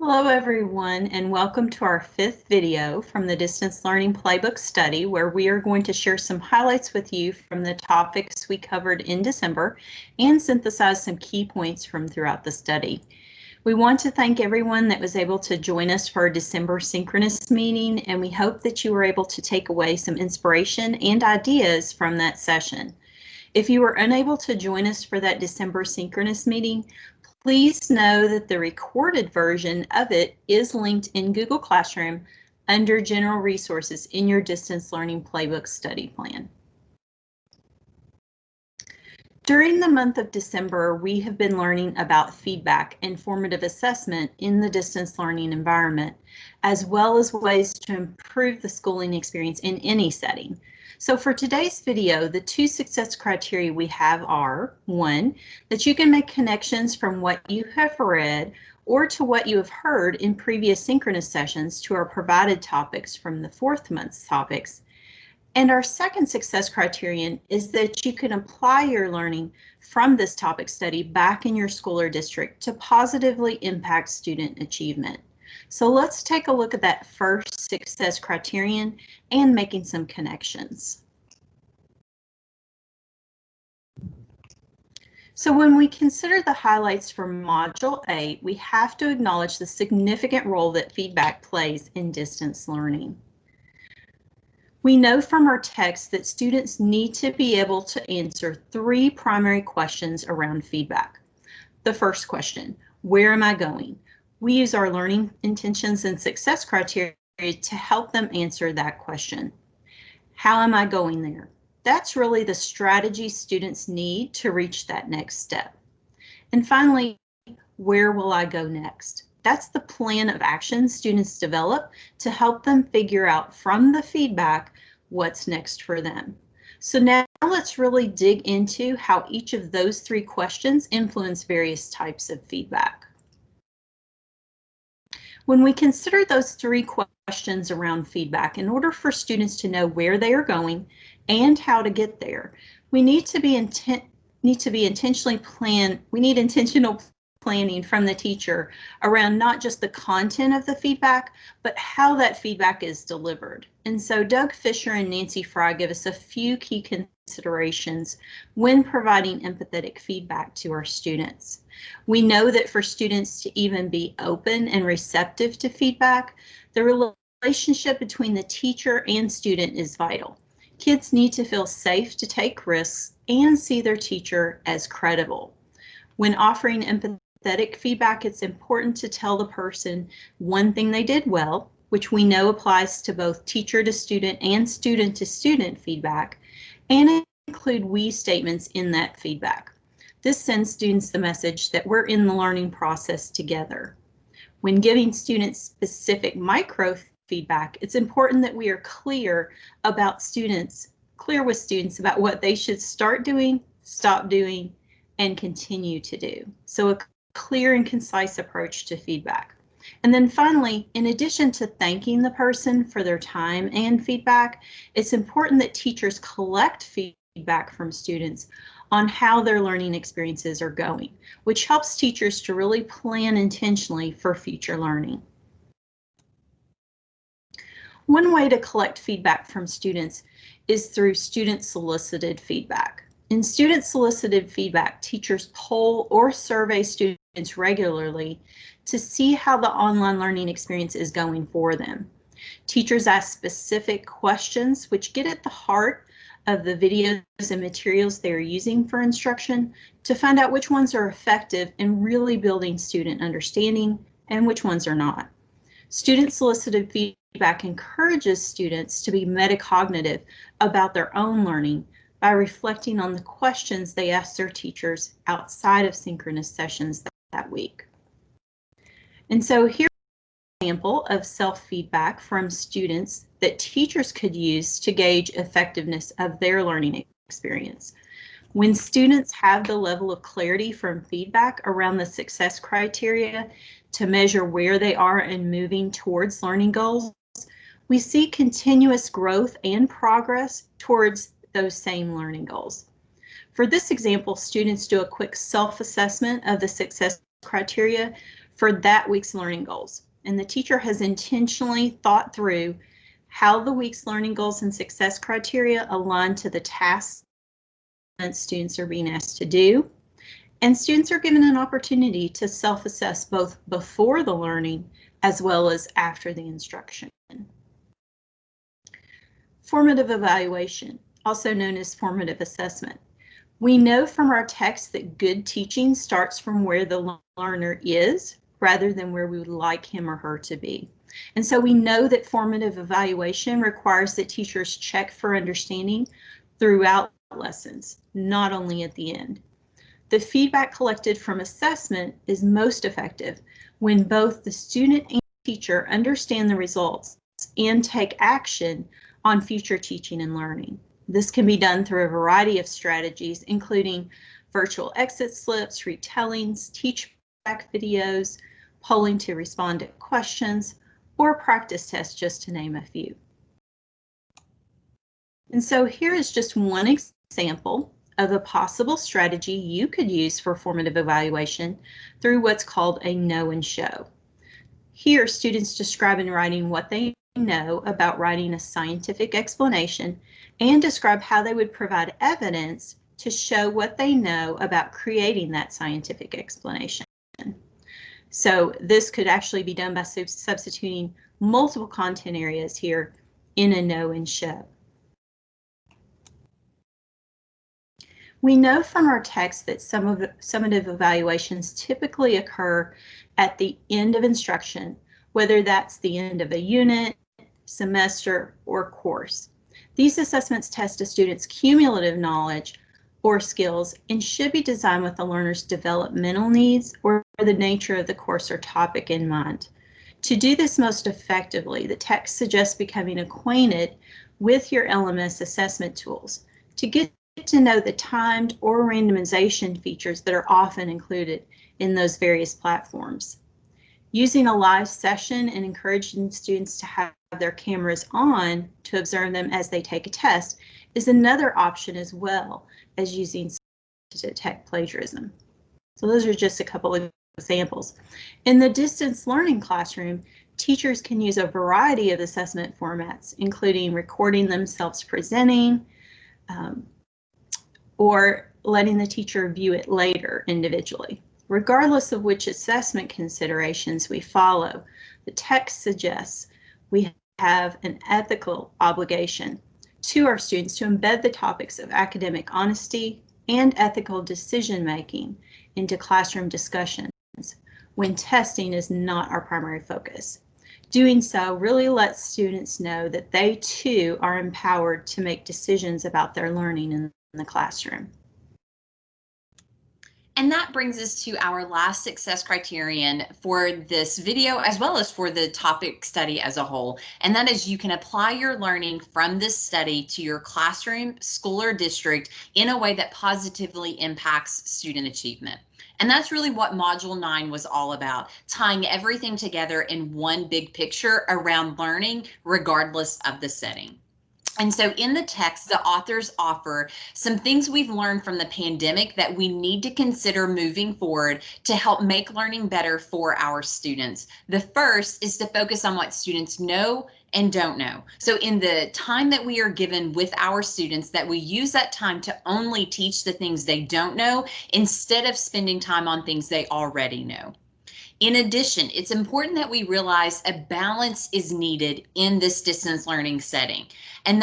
Hello everyone and welcome to our fifth video from the Distance Learning Playbook study where we are going to share some highlights with you from the topics we covered in December and synthesize some key points from throughout the study. We want to thank everyone that was able to join us for our December synchronous meeting and we hope that you were able to take away some inspiration and ideas from that session. If you were unable to join us for that December synchronous meeting, Please know that the recorded version of it is linked in Google Classroom under General Resources in your Distance Learning Playbook study plan. During the month of December, we have been learning about feedback and formative assessment in the distance learning environment, as well as ways to improve the schooling experience in any setting. So for today's video, the two success criteria we have are, one, that you can make connections from what you have read or to what you have heard in previous synchronous sessions to our provided topics from the fourth month's topics. And our second success criterion is that you can apply your learning from this topic study back in your school or district to positively impact student achievement. So let's take a look at that first success criterion and making some connections. So when we consider the highlights for Module 8, we have to acknowledge the significant role that feedback plays in distance learning. We know from our text that students need to be able to answer three primary questions around feedback. The first question, where am I going? We use our learning intentions and success criteria to help them answer that question. How am I going there? That's really the strategy students need to reach that next step. And finally, where will I go next? That's the plan of action students develop to help them figure out from the feedback what's next for them. So now let's really dig into how each of those three questions influence various types of feedback. When we consider those three questions around feedback, in order for students to know where they are going and how to get there, we need to be intent need to be intentionally plan. We need intentional planning from the teacher around not just the content of the feedback, but how that feedback is delivered. And so Doug Fisher and Nancy Frey give us a few key considerations when providing empathetic feedback to our students. We know that for students to even be open and receptive to feedback, the relationship between the teacher and student is vital. Kids need to feel safe to take risks and see their teacher as credible. When offering empathy empathetic feedback, it's important to tell the person one thing they did well, which we know applies to both teacher to student and student to student feedback, and include we statements in that feedback. This sends students the message that we're in the learning process together. When giving students specific micro feedback, it's important that we are clear about students, clear with students about what they should start doing, stop doing, and continue to do. So a clear and concise approach to feedback. And then finally, in addition to thanking the person for their time and feedback, it's important that teachers collect feedback from students on how their learning experiences are going, which helps teachers to really plan intentionally for future learning. One way to collect feedback from students is through student solicited feedback. In student solicited feedback, teachers poll or survey students regularly to see how the online learning experience is going for them. Teachers ask specific questions which get at the heart of the videos and materials they are using for instruction to find out which ones are effective in really building student understanding and which ones are not. Student solicited feedback encourages students to be metacognitive about their own learning by reflecting on the questions they asked their teachers outside of synchronous sessions that, that week. And so here's an example of self-feedback from students that teachers could use to gauge effectiveness of their learning experience. When students have the level of clarity from feedback around the success criteria to measure where they are in moving towards learning goals, we see continuous growth and progress towards those same learning goals. For this example, students do a quick self-assessment of the success criteria for that week's learning goals. And the teacher has intentionally thought through how the week's learning goals and success criteria align to the tasks that students are being asked to do. And students are given an opportunity to self-assess both before the learning as well as after the instruction. Formative evaluation, also known as formative assessment. We know from our text that good teaching starts from where the learner is rather than where we would like him or her to be. And so we know that formative evaluation requires that teachers check for understanding throughout lessons, not only at the end. The feedback collected from assessment is most effective when both the student and teacher understand the results and take action on future teaching and learning. This can be done through a variety of strategies, including virtual exit slips, retellings, teach back videos, polling to respond to questions, or practice tests, just to name a few. And so here is just one example of a possible strategy you could use for formative evaluation through what's called a know and show. Here, students describe in writing what they know about writing a scientific explanation and describe how they would provide evidence to show what they know about creating that scientific explanation. So this could actually be done by substituting multiple content areas here in a know and show. We know from our text that some of summative evaluations typically occur at the end of instruction, whether that's the end of a unit, semester, or course. These assessments test a student's cumulative knowledge or skills and should be designed with the learner's developmental needs or the nature of the course or topic in mind. To do this most effectively, the text suggests becoming acquainted with your LMS assessment tools to get to know the timed or randomization features that are often included in those various platforms. Using a live session and encouraging students to have their cameras on to observe them as they take a test is another option as well as using to detect plagiarism. So those are just a couple of examples. In the distance learning classroom, teachers can use a variety of assessment formats, including recording themselves presenting um, or letting the teacher view it later individually. Regardless of which assessment considerations we follow, the text suggests we have an ethical obligation to our students to embed the topics of academic honesty and ethical decision making into classroom discussions when testing is not our primary focus. Doing so really lets students know that they too are empowered to make decisions about their learning in the classroom. And that brings us to our last success criterion for this video, as well as for the topic study as a whole. And that is you can apply your learning from this study to your classroom, school, or district in a way that positively impacts student achievement. And that's really what Module 9 was all about, tying everything together in one big picture around learning, regardless of the setting. And so in the text, the authors offer some things we've learned from the pandemic that we need to consider moving forward to help make learning better for our students. The first is to focus on what students know and don't know. So in the time that we are given with our students that we use that time to only teach the things they don't know instead of spending time on things they already know. In addition, it's important that we realize a balance is needed in this distance learning setting. And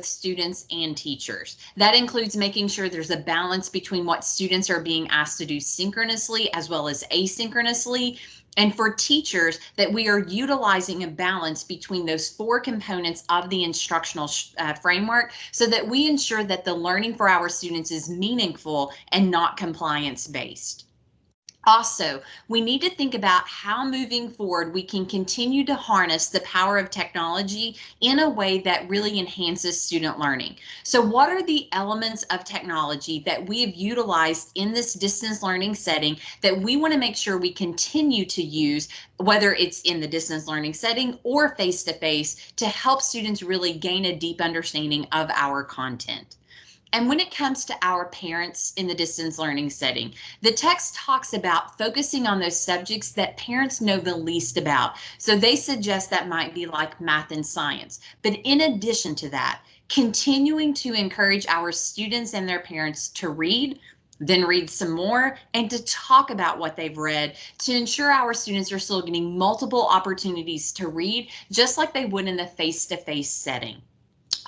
students and teachers. That includes making sure there's a balance between what students are being asked to do synchronously as well as asynchronously. And for teachers, that we are utilizing a balance between those four components of the instructional uh, framework so that we ensure that the learning for our students is meaningful and not compliance based. Also, we need to think about how moving forward we can continue to harness the power of technology in a way that really enhances student learning. So what are the elements of technology that we have utilized in this distance learning setting that we want to make sure we continue to use, whether it's in the distance learning setting or face-to-face -to, help students really gain a deep understanding of our content? And when it comes to our parents in the distance learning setting, the text talks about focusing on those subjects that parents know the least about. So they suggest that might be like math and science. But in addition to that, continuing to encourage our students and their parents to read, then read some more and to talk about what they've read to ensure our students are still getting multiple opportunities to read just like they would in the face-to-face -face setting.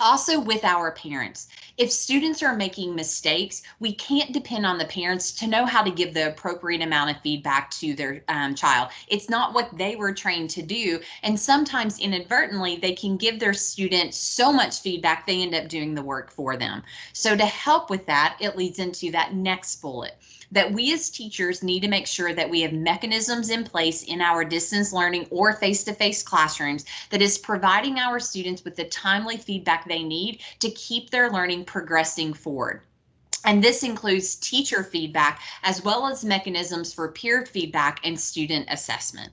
Also with our parents, if students are making mistakes, we can't depend on the parents to know how to give the appropriate amount of feedback to their um, child. It's not what they were trained to do. And sometimes inadvertently, they can give their students so much feedback, they end up doing the work for them. So to help with that, it leads into that next bullet that we as teachers need to make sure that we have mechanisms in place in our distance learning or face-to-face -face classrooms that is providing our students with the timely feedback they need to keep their learning progressing forward. And this includes teacher feedback as well as mechanisms for peer feedback and student assessment.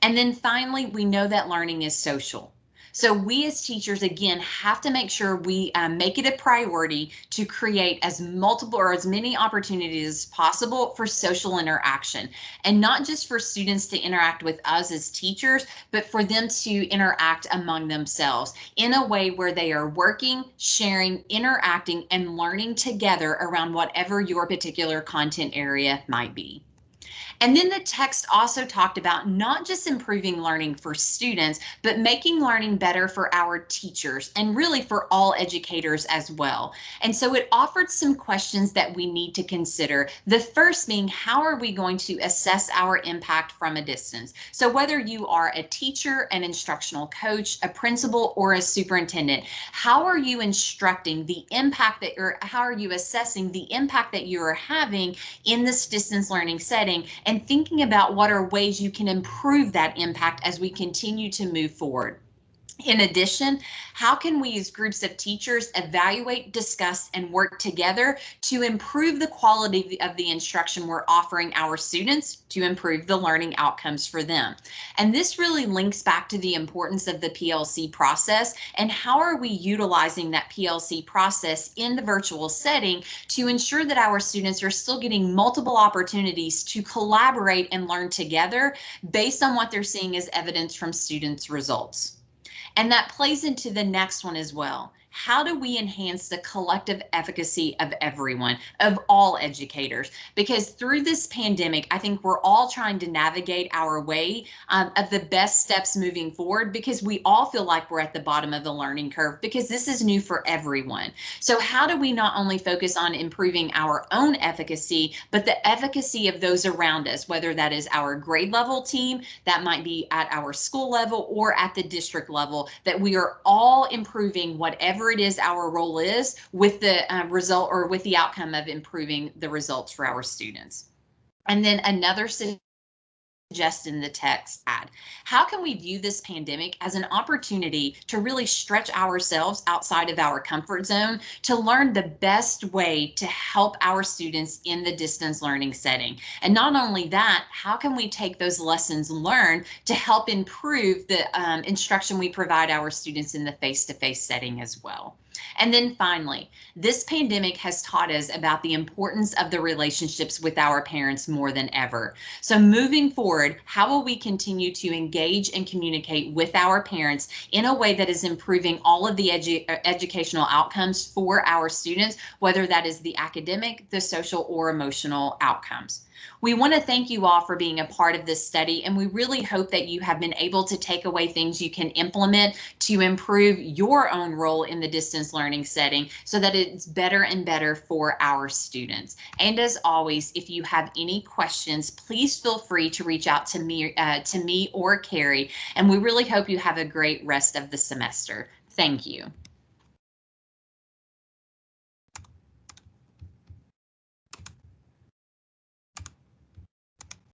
And then finally, we know that learning is social. So we as teachers, again, have to make sure we um, make it a priority to create as multiple or as many opportunities as possible for social interaction and not just for students to interact with us as teachers, but for them to interact among themselves in a way where they are working, sharing, interacting, and learning together around whatever your particular content area might be. And then the text also talked about not just improving learning for students, but making learning better for our teachers and really for all educators as well. And so it offered some questions that we need to consider. The first being, how are we going to assess our impact from a distance? So whether you are a teacher, an instructional coach, a principal, or a superintendent, how are you instructing the impact that you're, how are you assessing the impact that you are having in this distance learning setting? And and thinking about what are ways you can improve that impact as we continue to move forward. In addition, how can we as groups of teachers evaluate, discuss, and work together to improve the quality of the instruction we're offering our students to improve the learning outcomes for them? And this really links back to the importance of the PLC process and how are we utilizing that PLC process in the virtual setting to ensure that our students are still getting multiple opportunities to collaborate and learn together based on what they're seeing as evidence from students' results. And that plays into the next one as well how do we enhance the collective efficacy of everyone, of all educators? Because through this pandemic, I think we're all trying to navigate our way um, of the best steps moving forward because we all feel like we're at the bottom of the learning curve because this is new for everyone. So how do we not only focus on improving our own efficacy, but the efficacy of those around us, whether that is our grade level team, that might be at our school level or at the district level, that we are all improving whatever whatever it is our role is with the uh, result or with the outcome of improving the results for our students. And then another suggest in the text ad. How can we view this pandemic as an opportunity to really stretch ourselves outside of our comfort zone to learn the best way to help our students in the distance learning setting? And not only that, how can we take those lessons learned to help improve the um, instruction we provide our students in the face-to-face -face setting as well? And then finally, this pandemic has taught us about the importance of the relationships with our parents more than ever. So moving forward, how will we continue to engage and communicate with our parents in a way that is improving all of the edu uh, educational outcomes for our students, whether that is the academic, the social, or emotional outcomes. We want to thank you all for being a part of this study, and we really hope that you have been able to take away things you can implement to improve your own role in the distance learning setting so that it's better and better for our students. And as always, if you have any questions, please feel free to reach out to me, uh, to me or Carrie, and we really hope you have a great rest of the semester. Thank you.